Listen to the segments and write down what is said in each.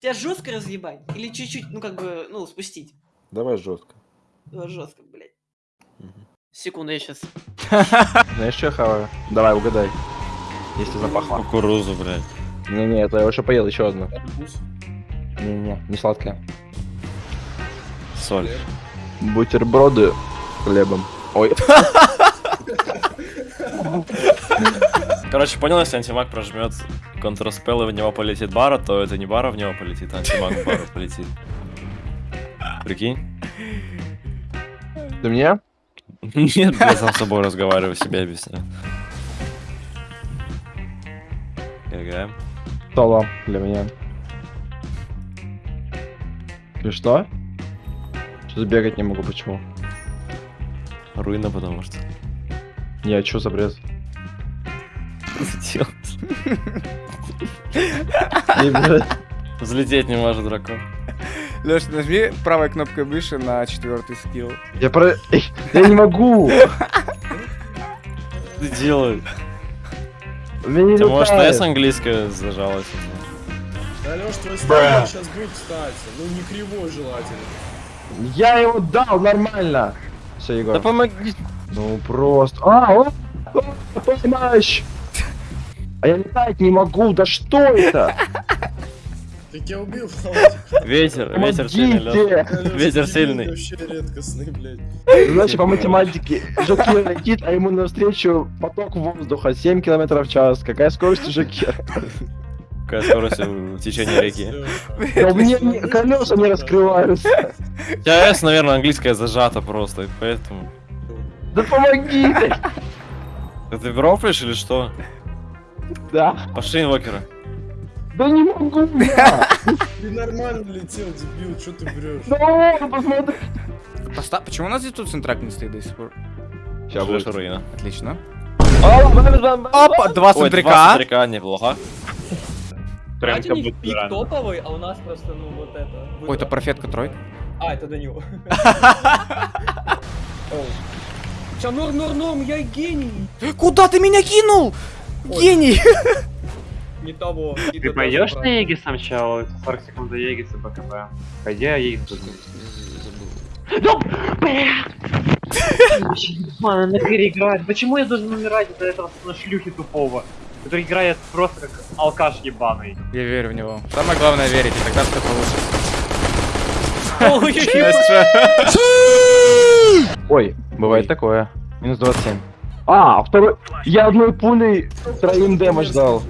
Тебя жестко разъебать? Или чуть-чуть, ну как бы, ну, спустить? Давай жестко. Давай жестко, блядь. Мгм. Секунду, я сейчас. Знаешь, что я хаваю? Давай, угадай. Если запахло. Кукурузу, блядь. Не-не, это я уже поел, еще одну. Не-не, не сладкое. Соль. Бутерброды с хлебом. Ой, Короче, понял, если антимаг прожмет Ctrl-Spell и в него полетит бара, то это не бара в него полетит, а антимаг в бару полетит. Прикинь? ты мне? Нет, я сам с собой разговариваю, себе объясняю. ГГ. Соло для меня. Ты что? Что бегать не могу, почему? Руина, потому что. Не, а чё за блядь. Взлететь не может дракон. Леш, нажми правой кнопкой выше на четвертый скилл. Я про... Я не могу! Ты делай. У меня не Ты может. S английское зажалось? Да, Леш, твой сейчас будет, кстати. Ну, не кривой желательно. Я его дал нормально. Все, Егор. Да помоги. Ну просто. А, о, о, помощь! А я летать не могу, да что это? Ты тебя убил. Ветер, ветер сильный! Ветер сильный. Вообще редкостный, блядь. Значит, по математике, Жокер летит, а ему навстречу поток воздуха 7 км в час. Какая скорость у Жокера? Какая скорость в течение реки. Да у меня не- колеса не раскрываются. S, наверное, английское зажато просто, поэтому... Да помогите! Да ты рофлишь или что? Да. Пошли инвокера. Да не могу я! Ты нормально летел, дебил, что ты врешь? Ну, посмотри. Поста- Почему у нас здесь тут центрак не стоит до сих пор? Сейчас будет. руина. Отлично. Бам. Опа, два Ой, два центрика. центрика, неплохо. Давайте у них пик топовый, а у нас просто, ну, вот это. Ой, это профетка тройка. А, это до него. Все, норм, норм, норм, я гений. Куда ты меня кинул? Гений! Не того. не Ты пойдешь на Егис сначала? 40 секунд до Егиса БКБ. Пойди, а Егис тут. Мана, на переиграть. Почему я должен умирать из-за этого на шлюхи тупого? Который играет просто как алкаш ебаный. Я верю в него. Самое главное верить, и тогда все получится. Ой, бывает такое. Минус 27. А, второй... Я одной пулей троим дэмэдж дал.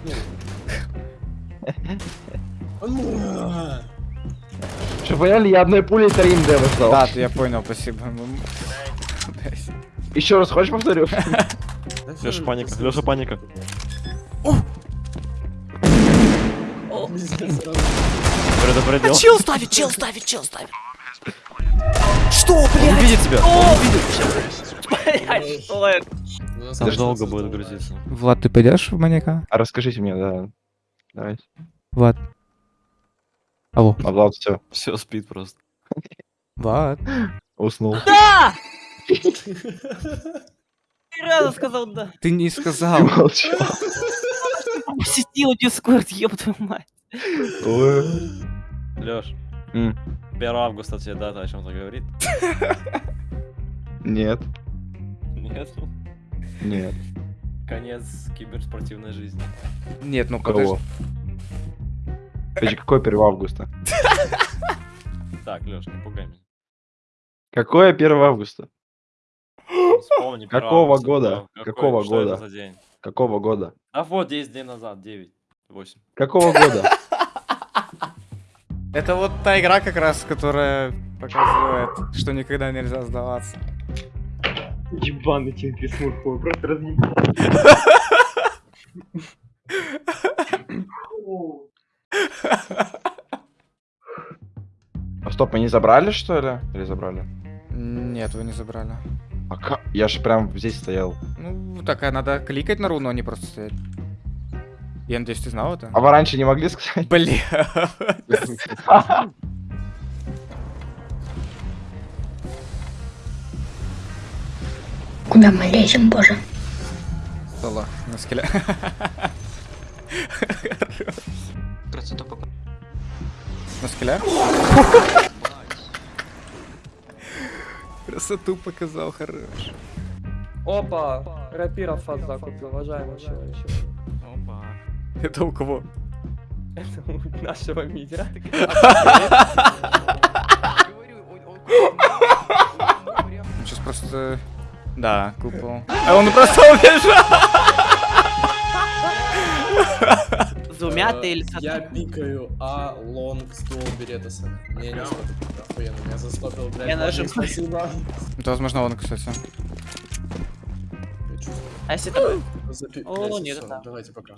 Что, поняли? Я одной пулей троим дэмэдж дал. Да, ты- я понял, спасибо. Еще раз хочешь повторю? Леша паника, Леша паника. Предупредил. Чел ставит, чел ставит, чел ставит. Что, Он блядь? видит тебя. Блядь, это? Там долго будет грузиться. Влад, ты пойдешь в маньяка? А расскажите мне, да. Давайте. Влад. Алло. А Влад все, Все спит просто. Влад. уснул. Да! Ты разу сказал да. Ты не сказал. Молчал. Посетил Дискорд, ёб твою мать. Ой. Леш, М. 1 августа тебе дата о чем-то говорит? Нет, Нет. нет. Конец киберспортивной жизни. Нет, ну. Кого? Подожди, какой 1 августа? Так, Леш, не пугай меня. Какое 1 августа? Вспомни, 1 Какого августа, года? какой- Какого что это года? за день? Какого года? А вот 10 дней назад, 9, 8. Какого года? Это вот та игра как раз, которая показывает, что никогда нельзя сдаваться. Ебаный Чингис Мурхой, просто разъебал. А стоп, мы не забрали, что ли? Или забрали? Нет, вы не забрали. А ка- Я же прям здесь стоял. Ну, такая, надо кликать на руну, а не просто стоять. Я надеюсь, ты знал это? А вы раньше не могли сказать? Бля. Куда мы лезем, боже? Соло на скеле. На скеле? Красоту показал, хорош. Опа, рапира фаза купил, уважаемый человек. Это у кого? Это у нашего мидера. Сейчас просто... Да, купол. А он просто убежал! Зумя ты или Я пикаю А, лонг, ствол, беретаса. Мне не охуенно, меня застопил, блядь. Я нажим. Спасибо. Это возможно он, кстати. А если? Запи- О, нет, это- Давайте пока.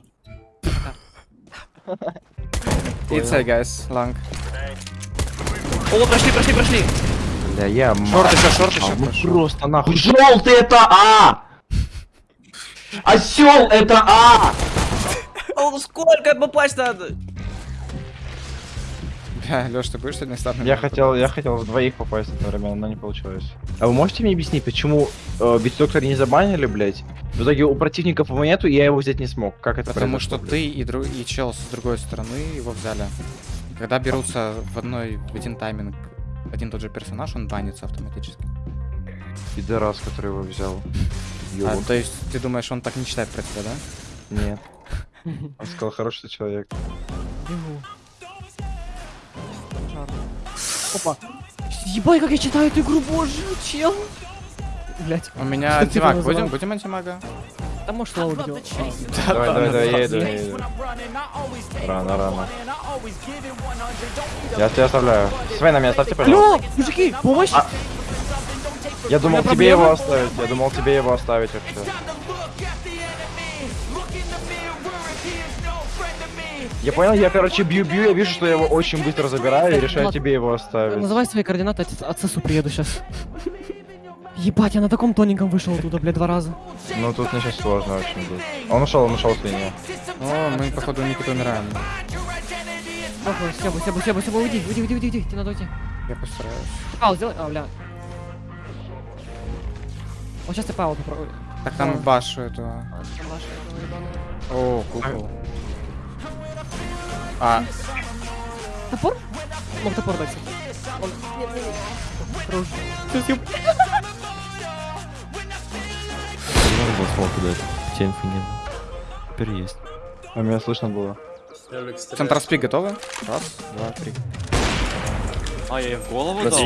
It's a guys, long. О, прошли, прошли, прошли. Бля, я Шорт еще, шорт еще. Ну пошел. просто нахуй. Желтый это А! Осел это А! О, сколько попасть надо? Бля, Леш, ты будешь сегодня стартным? Я хотел, я хотел в двоих попасть одновременно, но не получилось. А вы можете мне объяснить, почему э, Битдоктора не забанили, блять? В итоге у противников его нету, и я его взять не смог. Как это Потому что блядь? ты и, и чел с другой стороны его взяли. Когда берутся в одной, в один тайминг один и тот же персонаж, он банится автоматически. Пидорас, который его взял. А, то есть ты думаешь, он так не читает про тебя, да? Нет. Он сказал, хороший человек. Опа. Ебай, как я читаю эту игру, боже, чел. Блять. У меня антимаг. Будем, будем антимага? Да может лоу где? Давай, давай, давай, я иду. Рано, рано. Я тебя оставляю. Свей, на меня оставьте, пожалуйста. Алло, мужики, помощь! Я думал тебе его оставить. Я думал тебе его оставить вообще. Я понял, я короче бью-бью, я вижу, что я его очень быстро забираю и решаю тебе его оставить. Называй свои координаты, отцесу приеду сейчас. Ебать, я на таком тоненьком вышел оттуда, блядь, два раза. Ну тут мне сейчас сложно очень будет. Он ушел, он ушел с линии. О, мы, походу, Никита умираем. Охуй, Себа, Себа, Себа, Себа, уйди, уйди, уйди, уйди, уйди, тебе надо уйти. Я постараюсь. Пау, сделай, а, бля. Вот сейчас ты пау попробуй. Так там башу этого. А. О, купол. А, Топор? Мог топор дать. Он... Нет, нет, нет. Сейчас я- Дать. Тебе инфы нет. Теперь есть. А меня слышно было. Центр спи готовы? Раз, два, три. А, я ей в голову дал?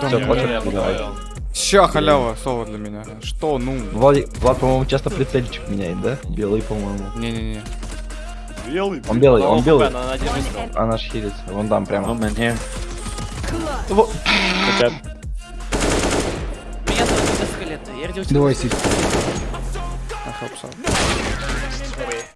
Давай. понял. Ща, халява, слово для меня. Что, ну? Влад, Влад, по-моему, часто прицельчик меняет, да? Белый, по-моему. Не-не-не. Белый. Он белый, он белый. хп, на один выстрел. А наш хилится. Вон там прямо. Ну, мне. Меня зовут Скелет. Я